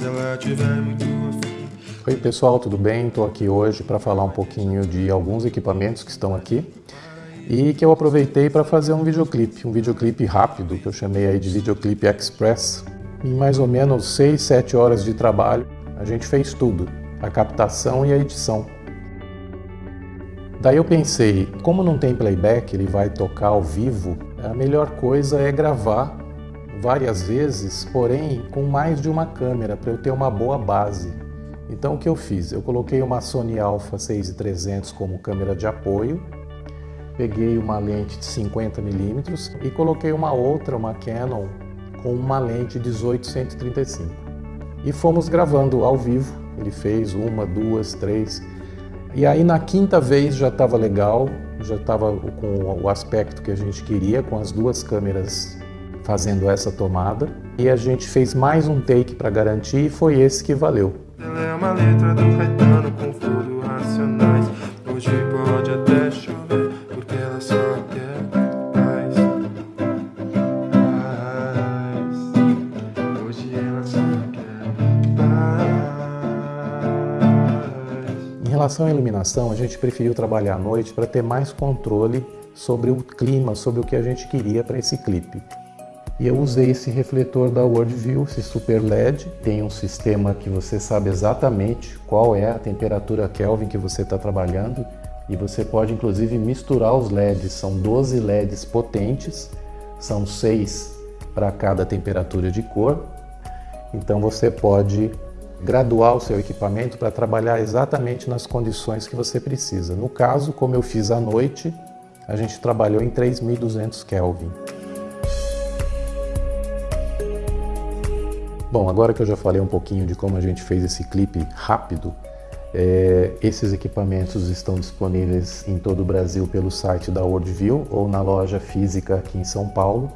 se ela tiver muito afim. Oi pessoal, tudo bem? Estou aqui hoje para falar um pouquinho de alguns equipamentos que estão aqui e que eu aproveitei para fazer um videoclipe, um videoclipe rápido que eu chamei aí de videoclipe express. Em mais ou menos 6, 7 horas de trabalho, a gente fez tudo, a captação e a edição. Daí eu pensei, como não tem playback, ele vai tocar ao vivo, a melhor coisa é gravar várias vezes, porém com mais de uma câmera para eu ter uma boa base. Então o que eu fiz? Eu coloquei uma Sony Alpha 6300 como câmera de apoio, peguei uma lente de 50mm e coloquei uma outra, uma Canon, com uma lente 18-135. E fomos gravando ao vivo, ele fez uma, duas, três, e aí na quinta vez já estava legal, já estava com o aspecto que a gente queria, com as duas câmeras fazendo essa tomada. E a gente fez mais um take para garantir e foi esse que valeu. Ela é uma letra do Caetano com fundo racionais. Hoje pode até chover, porque ela só quer paz. Paz. Hoje ela só quer paz. Em relação à iluminação, a gente preferiu trabalhar à noite para ter mais controle sobre o clima, sobre o que a gente queria para esse clipe. E eu usei esse refletor da Worldview, esse Super LED. Tem um sistema que você sabe exatamente qual é a temperatura Kelvin que você está trabalhando. E você pode inclusive misturar os LEDs. São 12 LEDs potentes, são 6 para cada temperatura de cor. Então você pode graduar o seu equipamento para trabalhar exatamente nas condições que você precisa. No caso, como eu fiz à noite, a gente trabalhou em 3200 Kelvin. Bom, agora que eu já falei um pouquinho de como a gente fez esse clipe rápido, é, esses equipamentos estão disponíveis em todo o Brasil pelo site da Worldview ou na loja física aqui em São Paulo.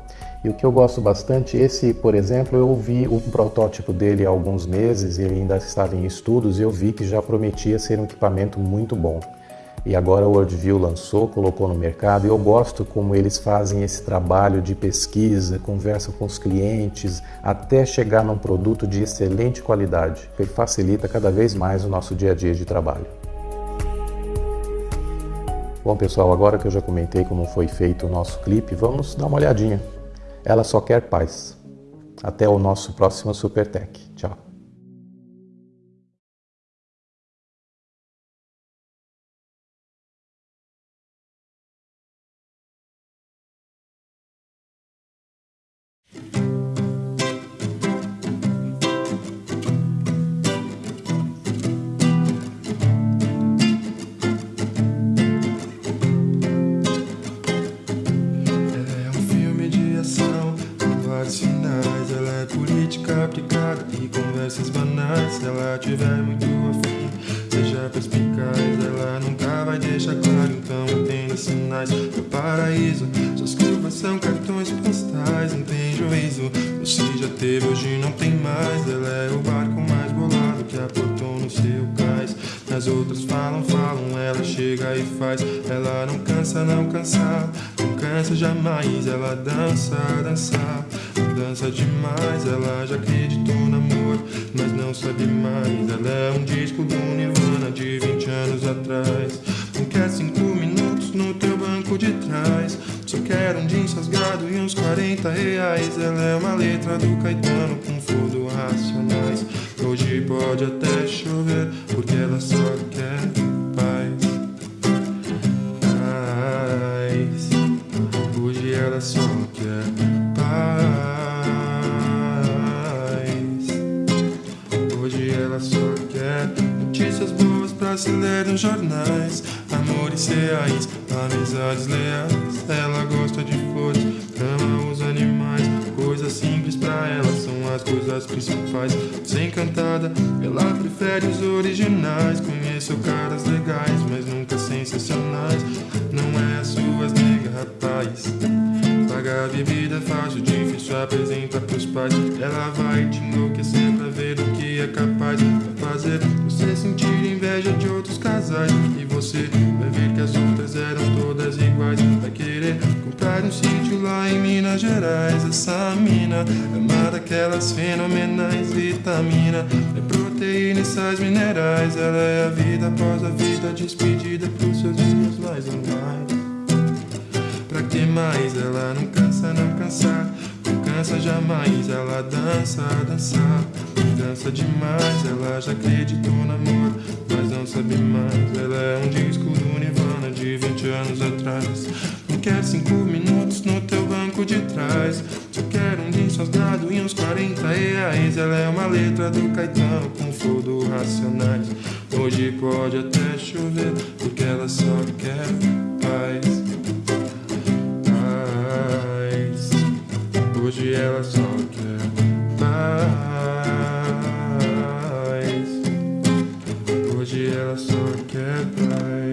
E o que eu gosto bastante, esse, por exemplo, eu vi um protótipo dele há alguns meses, ele ainda estava em estudos e eu vi que já prometia ser um equipamento muito bom e agora o Worldview lançou, colocou no mercado e eu gosto como eles fazem esse trabalho de pesquisa, conversa com os clientes, até chegar num produto de excelente qualidade, que facilita cada vez mais o nosso dia a dia de trabalho. Bom pessoal, agora que eu já comentei como foi feito o nosso clipe, vamos dar uma olhadinha. Ela só quer paz. Até o nosso próximo Supertech. Tchau. Conversas banais. Se ela tiver muito afim, seja perspicaz. Ela nunca vai deixar claro, então entenda sinais. Meu paraíso, suas curvas são cartões postais. Não tem juízo, você já teve, hoje não tem mais. Ela é o barco mais bolado que aportou no seu cais. As outras falam, falam, ela chega e faz. Ela não cansa, não cansa, não cansa jamais. Ela dança, dança, dança demais. Ela já acreditou no amor, mas não sabe mais. Ela é um disco do Nirvana de 20 anos atrás. Não quer cinco minutos no teu banco de trás. Só quer um jeans rasgado e uns 40 reais. Ela é uma letra do Caetano com fundo racionais. Hoje pode até chover, só quer notícias boas pra se ler nos jornais. Amores reais, amizades leais. Ela gosta de flores, ama os animais. Coisas simples pra ela são as coisas principais. Sem cantada, ela prefere os originais. Conheço caras legais, mas nunca sensacionais. Não é as suas nega, rapaz. Pagar bebida é fácil, difícil apresentar pros pais. Ela vai te enlouquecer ver o que é capaz de fazer. Você sentir inveja de outros casais. E você vai ver que as outras eram todas iguais. Vai querer comprar um sítio lá em Minas Gerais. Essa mina é uma daquelas fenomenais vitamina. É proteína e sais minerais. Ela é a vida após a vida, despedida pros seus dias mais ou mais. Pra que mais? Ela não cansa, não cansar. Não cansa jamais, ela dança, dançar. Dança demais, ela já acreditou no amor, mas não sabe mais. Ela é um disco do Nirvana de 20 anos atrás. Não quer cinco minutos no teu banco de trás. Só quer um jeans rasgado e uns 40 reais. Ela é uma letra do Caetano com flow do Racionais. Hoje pode até chover, porque ela só quer paz. Paz. Hoje ela só quer hoje ela só quer praia.